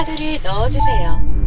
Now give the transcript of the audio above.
카드를 넣어주세요.